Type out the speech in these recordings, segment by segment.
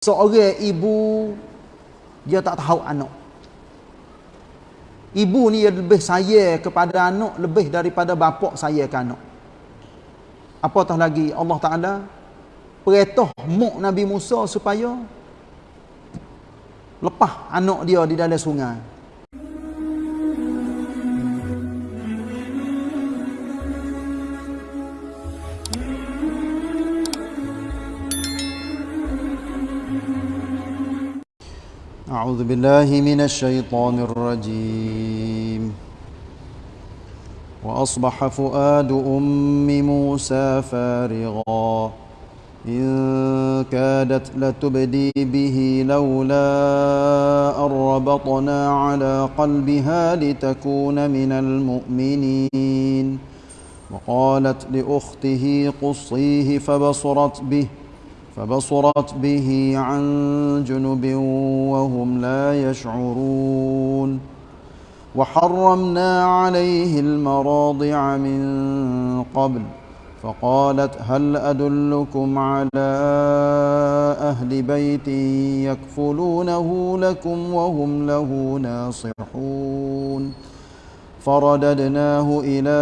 seorang ibu dia tak tahu anak. Ibu ni dia lebih sayang kepada anak lebih daripada bapak saya ke anak. Apatah lagi Allah Taala perintah mak Nabi Musa supaya lepas anak dia di dalam sungai. أعوذ بالله من الشيطان الرجيم. وأصبح فؤاد أم موسى فارغا. إن كادت لتبدي به لولا أن ربطنا على قلبها لتكون من المؤمنين. وقالت لأخته قصيه فبصرت به فبصرت به عن جنب وهم لا يشعرون. وحرمنا عليه المراضع من قبل فقالت هل أدلكم على أهل بيت يكفلونه لكم وهم له ناصحون. فرددناه إلى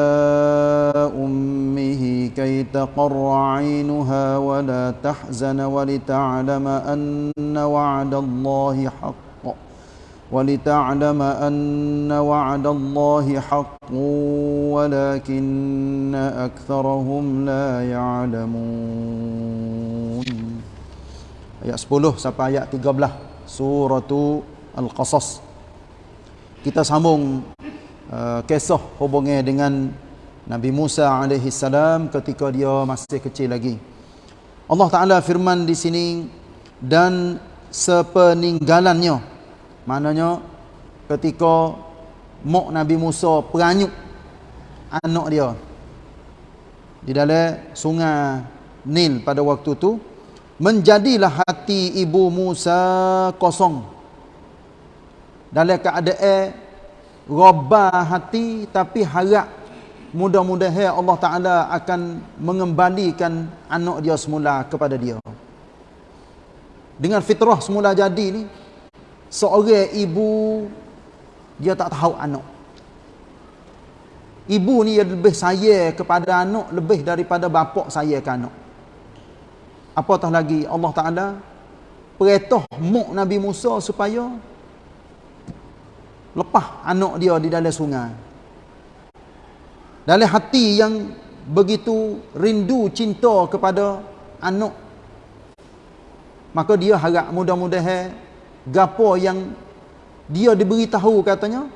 أمه كي تقر عينها ولا تحزن ولتعلم أن وعد الله حق ولتعلم أن وعد الله حق ولكن أكثرهم لا يعلمون Ayat 10 sampai ayat 13 Surah Al-Qasas Kita sambung uh, kisah hubungnya dengan Nabi Musa alaihi salam ketika dia masih kecil lagi. Allah Taala firman di sini dan sepeninggalannya. Maknanya ketika mak Nabi Musa peranyuk anak dia di dalam sungai Nil pada waktu tu menjadilah hati ibu Musa kosong dalam keadaan robah hati tapi harap mudah-mudahan Allah Taala akan mengembalikan anak dia semula kepada dia. Dengan fitrah semula jadi ni seorang ibu dia tak tahu anak. Ibu ni dia lebih sayang kepada anak lebih daripada bapak saya ke anak. Apatah lagi Allah Taala perintah mak Nabi Musa supaya lepas anak dia di dalam sungai. Dalam hati yang begitu rindu cinta kepada anak. Maka dia harap mudah-mudahan gapo yang dia diberitahu katanya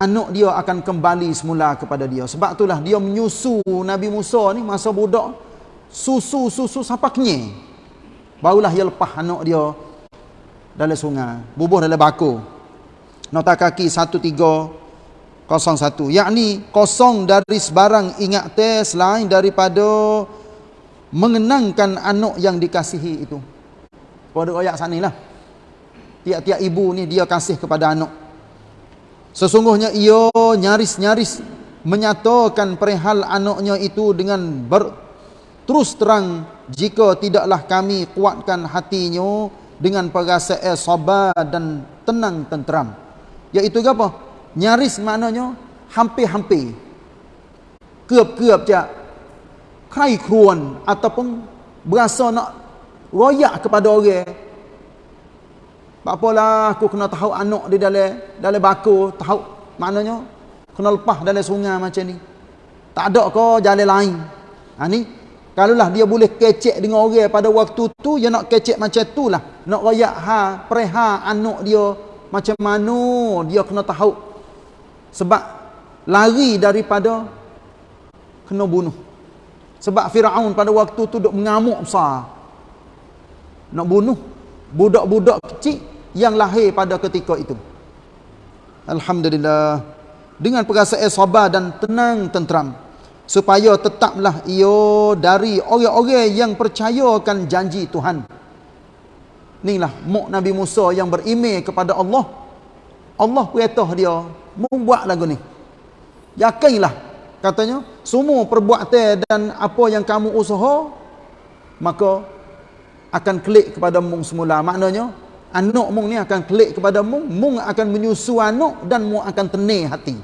anak dia akan kembali semula kepada dia. Sebab itulah dia menyusu Nabi Musa ni masa budak susu-susu sampai kenyang. Barulah dia lepas anak dia dalam sungai, bubuh dalam bakul nota kaki 1301 yakni kosong dari sebarang ingat teh selain daripada mengenangkan anak yang dikasihi itu. Pada ayat sanilah tiap-tiap ibu ni dia kasih kepada anak. Sesungguhnya ia nyaris-nyaris menyatakan perihal anaknya itu dengan ber, terus terang jika tidaklah kami kuatkan hatinya dengan perasaan sabar dan tenang tenteram Iaitu apa? Nyaris maknanya hampir-hampir. Kerap-kerap je. Kai kruan ataupun berasa nak royak kepada orang. Tak apalah aku kena tahu anak di dalam dalam baku, tahu maknanya kena lepas dalam sungai macam ni. Tak ada ke jalan lain. Ha ni kalaulah dia boleh kecek dengan orang pada waktu tu dia nak kecek macam tu lah. Nak royak ha preha anak dia macam mana dia kena tahu? Sebab lari daripada kena bunuh. Sebab Firaun pada waktu tu duk mengamuk besar. Nak bunuh budak-budak kecil yang lahir pada ketika itu. Alhamdulillah. Dengan perasaan sabar dan tenang tenteram supaya tetaplah ia dari orang-orang yang percayakan janji Tuhan Inilah mak Nabi Musa yang berimej kepada Allah. Allah perintah dia membuat lagu ni. Yakinlah katanya semua perbuatan dan apa yang kamu usaha maka akan klik kepada mung semula. Maknanya anak mung ni akan klik kepada mung. Mung akan menyusu anak dan mung akan tenang hati.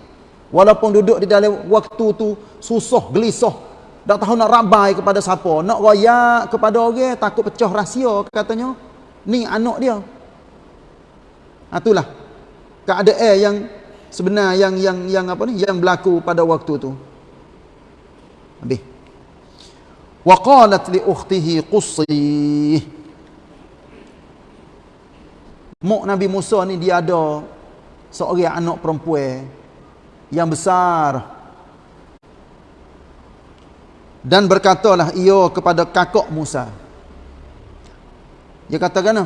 Walaupun duduk di dalam waktu tu susah gelisah tak tahu nak rabai kepada siapa. Nak royak kepada orang takut pecah rahsia katanya ni anak dia. Itulah. Keadaan yang sebenar yang yang yang apa ni yang berlaku pada waktu tu. Habis. Wa qalat li ukhtihi qussi mak nabi Musa ni dia ada seorang anak perempuan yang besar. Dan berkatalah ia kepada kakak Musa dia kata kena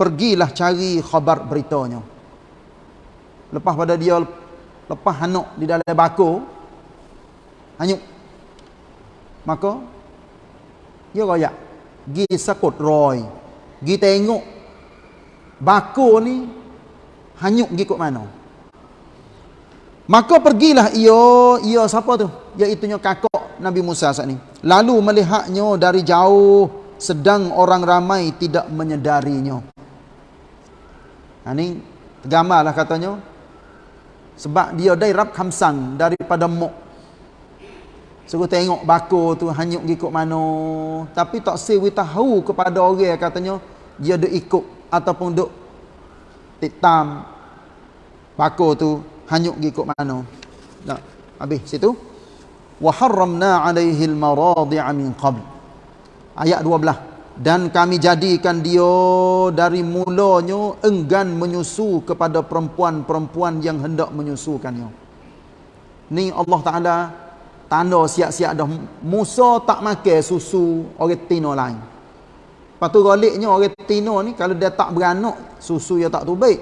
pergilah cari khabar beritanya. Lepas pada dia lepas anak di dalam bako hanyut maka dia royak gi sakut roy. Gi tengok bako ni hanyut gi kok mana. Maka pergilah ia ia siapa tu? Iaitu kakak Nabi Musa saat ni. Lalu melihatnya dari jauh sedang orang ramai tidak menyedarinya ha ni tergambarlah katanya sebab dia dairab khamsang daripada mok. Suruh tengok bako tu hanyut ikut mana. Tapi tak sewi tahu kepada orang katanya dia duk ikut ataupun duk titam bako tu hanyut ikut mana. Nah, habis situ. Harramna 'alaihi al-maradi'a min qabl. Ayat 12 dan kami jadikan dia dari mulanya enggan menyusu kepada perempuan-perempuan yang hendak menyusukannya. Ni Allah Taala tanda siap-siap dah Musa tak makan susu orang tino lain. Lepas tu galiknya orang tino ni kalau dia tak beranak susu dia tak tu baik.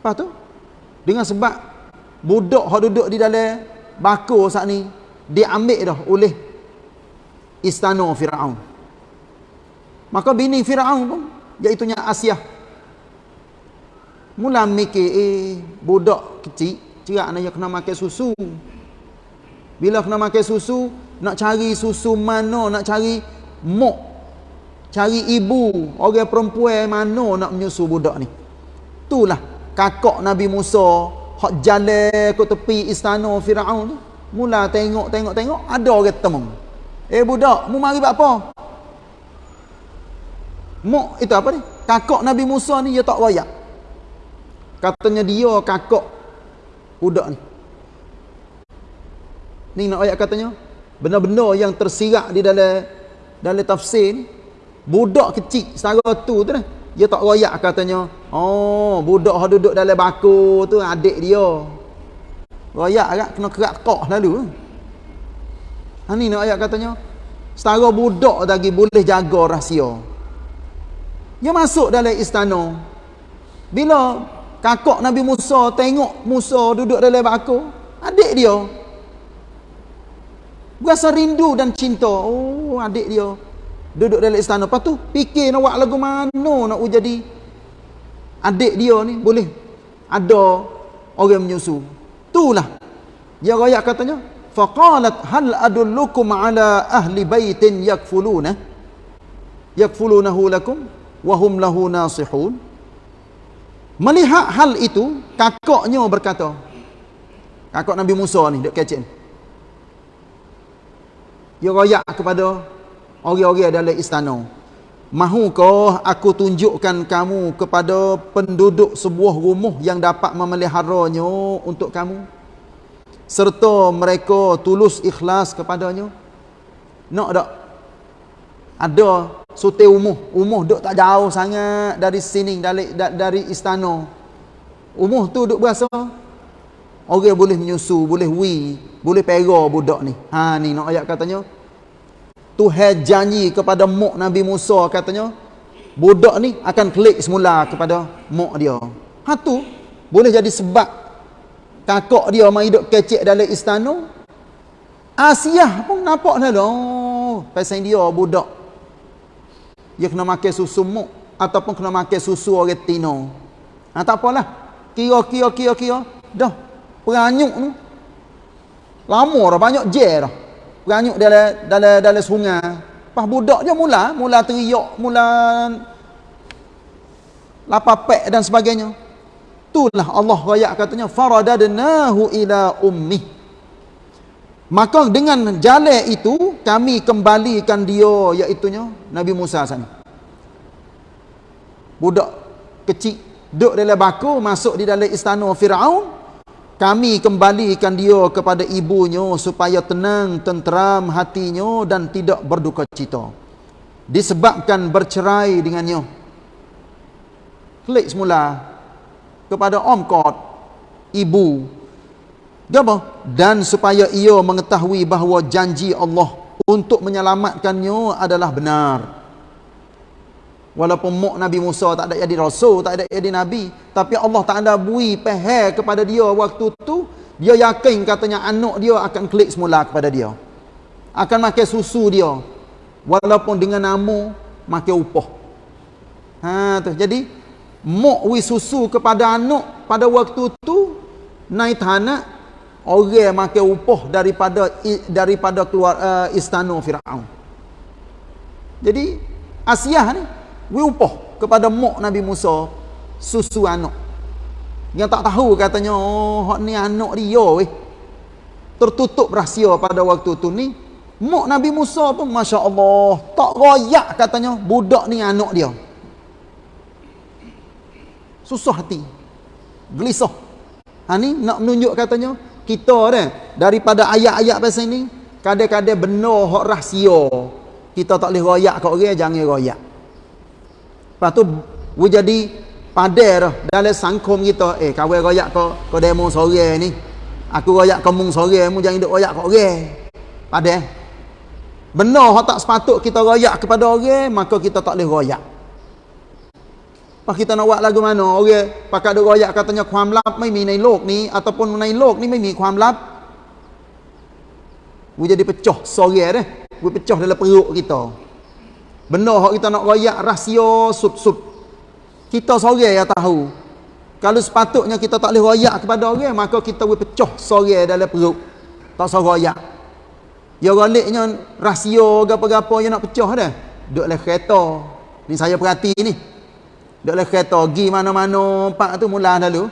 Lepas tu dengan sebab budak hok duduk di dalam bako saat ni dia ambil dah oleh istana Firaun. Maka bini Fir'aun pun Iaitunya Asia Mula mikir Eh budak kecil Cerak nak kena makan susu. Bila kena makan susu Nak cari susu mana Nak cari mok Cari ibu Orang perempuan mana nak menyusu budak ni. Itulah Kakak Nabi Musa Hak jalan ke tepi istana Fir'aun tu. Mula tengok tengok tengok Ada orang temung Eh budak Mu mari buat apa Mak itu apa ni? Kakak Nabi Musa ni dia tak royak. Katanya dia kakak budak ni. Ni nak ayat katanya benda-benda yang tersirat di dalam dalam tafsir ni budak kecil setara tu tu dah. Dia tak royak katanya. Oh, budak duduk dalam bako tu adik dia. Royak agak kena kerak kok lalu. Ha ni nak ayat katanya setara budak lagi boleh jaga rahsia. Dia masuk dalam istana. Bila kakak Nabi Musa tengok Musa duduk dalam bako, adik dia berasa rindu dan cinta. Oh, adik dia duduk dalam istana. Lepas tu fikir nak buat lagu mana nak jadi adik dia ni boleh ada orang menyusu. Itulah. Dia royak katanya, faqalat hal adullukum ala ahli baitin yakfuluna? Yakfulunahu lakum wahum lahu nasihun. Melihat hal itu kakaknya berkata kakak Nabi Musa ni dek kecil dia royak kepada orang-orang dalam istana mahukah aku tunjukkan kamu kepada penduduk sebuah rumah yang dapat memeliharanya untuk kamu serta mereka tulus ikhlas kepadanya nak tak ada Sute umuh, umuh duk tak jauh sangat dari sini dari dari istana. Umuh tu duk berasa orang boleh menyusu, boleh wi, boleh pera budak ni. Ha ni nak ayat katanya. Tuhan janji kepada mak Nabi Musa katanya budak ni akan klik semula kepada mak dia. Ha tu boleh jadi sebab kakak dia mai hidup kecek dalam istana. Asia pun nampak dah. Oh, pasal dia budak dia kena makan susu muk ataupun kena makan susu orang tino. Ha tak apalah. Kira-kira kira-kira dah peranyuk tu. Lama dah banyak je dah. Peranyuk dalam dalam dalam sungai. Pas budak je mula, mula teriak, mula lapapek dan sebagainya. Itulah Allah rakyat katanya faradadnahu ila ummi. Maka dengan jalan itu kami kembalikan dia iaitu Nabi Musa sana. Budak kecil duduk dalam baku masuk di dalam istana Firaun kami kembalikan dia kepada ibunya supaya tenang tenteram hatinya dan tidak berduka cita disebabkan bercerai dengannya klik semula kepada Om Kot, ibu. Apa? Dan supaya ia mengetahui bahawa janji Allah untuk menyelamatkannya adalah benar. Walaupun muk Nabi Musa tak ada jadi rasul, tak ada jadi nabi, tapi Allah tak ada bui peher kepada dia waktu tu, dia yakin katanya anak dia akan klik semula kepada dia. Akan makan susu dia. Walaupun dengan nama makan upah. Ha tu. Jadi mok wi susu kepada anak pada waktu tu naik tanah orang makan upah daripada daripada keluar uh, istana Firaun. Jadi Asia ni wi upah kepada mok Nabi Musa susu anak. Yang tak tahu katanya oh ni anak dia weh. Tertutup rahsia pada waktu tu ni mok Nabi Musa pun masya-Allah tak royak katanya budak ni anak dia susah hati. Gelisah. Ha ni nak menunjuk katanya kita dah daripada ayat-ayat pasal ni kadang-kadang benar hak rahsia. Kita tak boleh royak kat orang jangan royak. Lepas tu we jadi padar dalam sangkum kita. Eh kawan royak kau kau demo sore ni. Aku royak kau mung sore mu jangan duk royak kat orang. Padar benar hak tak sepatut kita royak kepada orang maka kita tak boleh royak Pak kita nak buat lagu mana? Orang okay. pakai duk royak katanya ความลับไม่มีในโลกนี้ ataupun ในโลกนี้ไม่มีความลับ We jadi pecah sore dah. We pecah dalam perut kita. Benar hak kita nak royak rahsia sud-sud. Kita sore yang tahu. Kalau sepatutnya kita tak boleh royak kepada orang, maka kita we pecah sore dalam perut. Tak usah royak. Ya galiknya rahsia gapo-gapo yang nak pecah dah. Duk dalam kereta. Ni saya perhati ni. Dak leh kereta gi mana-mana pak tu mula dulu.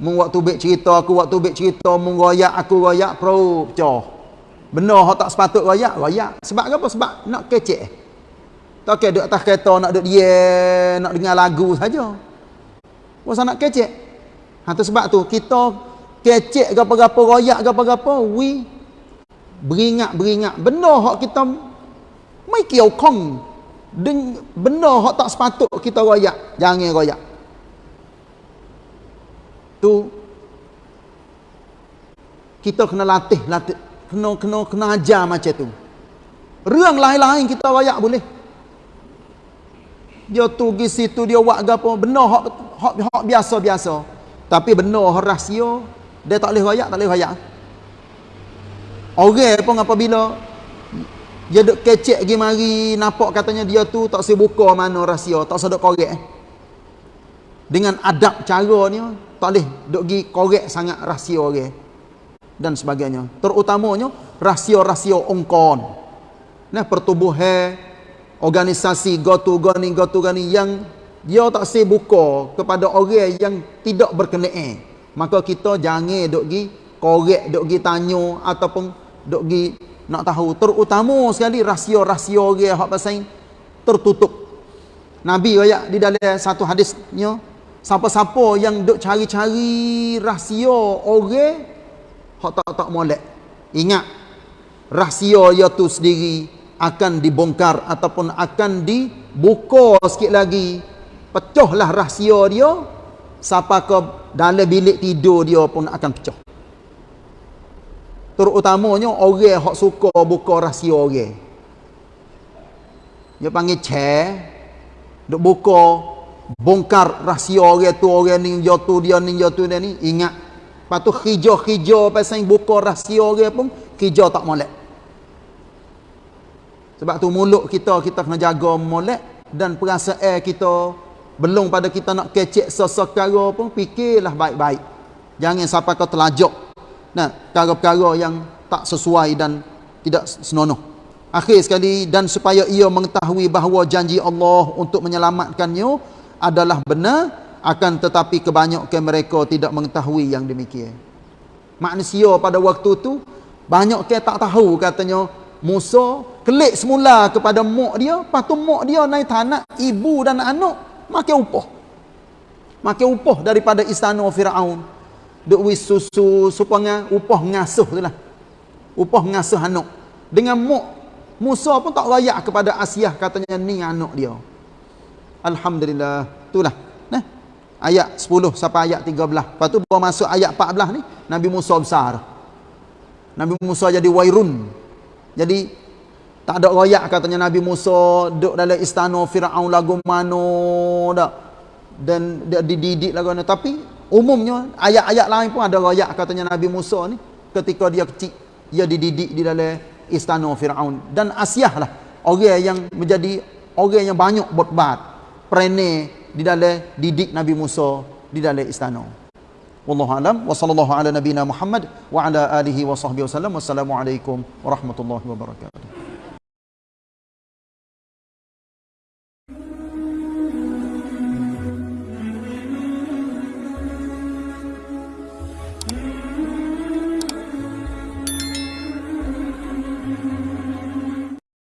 Mung waktu bek cerita aku waktu bek cerita mung royak aku royak pro pecah. Benar hak tak sepatut royak, royak. Sebab apa? Sebab nak kecek. Tak ke duduk atas kereta nak duduk dia nak dengar lagu saja. Pasal nak kecek. Ha tu sebab tu kita kecek gapo-gapo royak gapo-gapo we beringat-beringat benar hak kita kiau kong Benda hak tak sepatut kita royak jangan royak. Tu kita kena latih latih kena kena kena ajar macam tu. Ruang lain-lain kita royak boleh. Dia tu pergi situ dia buat apa benda hak hak hak biasa-biasa. Tapi benda hak rahsia dia tak boleh royak tak boleh royak. Orang pun apabila dia duk kecek pergi mari nampak katanya dia tu tak saya buka mana rahsia tak sedok korek dengan adab cara ni tak boleh duk pergi korek sangat rahsia orang dan sebagainya. Terutamanya rahsia-rahsia ongkon. Nah pertubuhan organisasi gotu gani gotu gani yang dia tak saya buka kepada orang yang tidak berkenaan maka kita jangan duk pergi korek duk pergi tanya ataupun duk pergi nak tahu terutama sekali rahsia-rahsia orang hak pasal tertutup. Nabi ayat di dalam satu hadisnya siapa-siapa yang duk cari-cari rahsia orang hak tak tak molek. Ingat rahsia ia tu sendiri akan dibongkar ataupun akan dibuka sikit lagi. Pecahlah rahsia dia sampai ke dalam bilik tidur dia pun akan pecah terutamanya orang hak suka buka rahsia orang. Dia panggil chair. Duk buka bongkar rahsia orang tu orang ni tu dia ni tu dia ni ingat. Lepas tu hijau-hijau pasal buka rahsia orang pun hijau tak molek. Sebab tu mulut kita kita kena jaga molek dan perasaan kita. Belum pada kita nak kecek sesekara pun fikirlah baik-baik. Jangan sampai kau terlajak Nah, perkara-perkara yang tak sesuai dan tidak senonoh. Akhir sekali dan supaya ia mengetahui bahawa janji Allah untuk menyelamatkannya adalah benar akan tetapi kebanyakan mereka tidak mengetahui yang demikian. Manusia pada waktu tu banyak ke tak tahu katanya Musa kelik semula kepada mak dia, lepas tu mak dia naik tanah ibu dan anak makan upah. Makan upah daripada istana Firaun. Duk wis susu supaya upah ngasuh tu lah. Upah ngasuh anak. Dengan mak Musa pun tak layak kepada Asiah katanya ni anak dia. Alhamdulillah. Itulah. Nah. Ayat 10 sampai ayat 13. Lepas tu baru masuk ayat 14 ni, Nabi Musa besar. Nabi Musa jadi wairun. Jadi tak ada layak katanya Nabi Musa duduk dalam istana Firaun lagu mana dak. Dan dia dididik lagu mana tapi umumnya ayat-ayat lain pun ada layak katanya Nabi Musa ni ketika dia kecil dia dididik di dalam istana Firaun. Dan Asyah lah orang yang menjadi orang yang banyak berbat perene di dalam didik Nabi Musa di dalam istana. Wallahu alam wa sallallahu ala nabina Muhammad wa ala alihi wa sahbihi wasallam wassalamu alaikum warahmatullahi wabarakatuh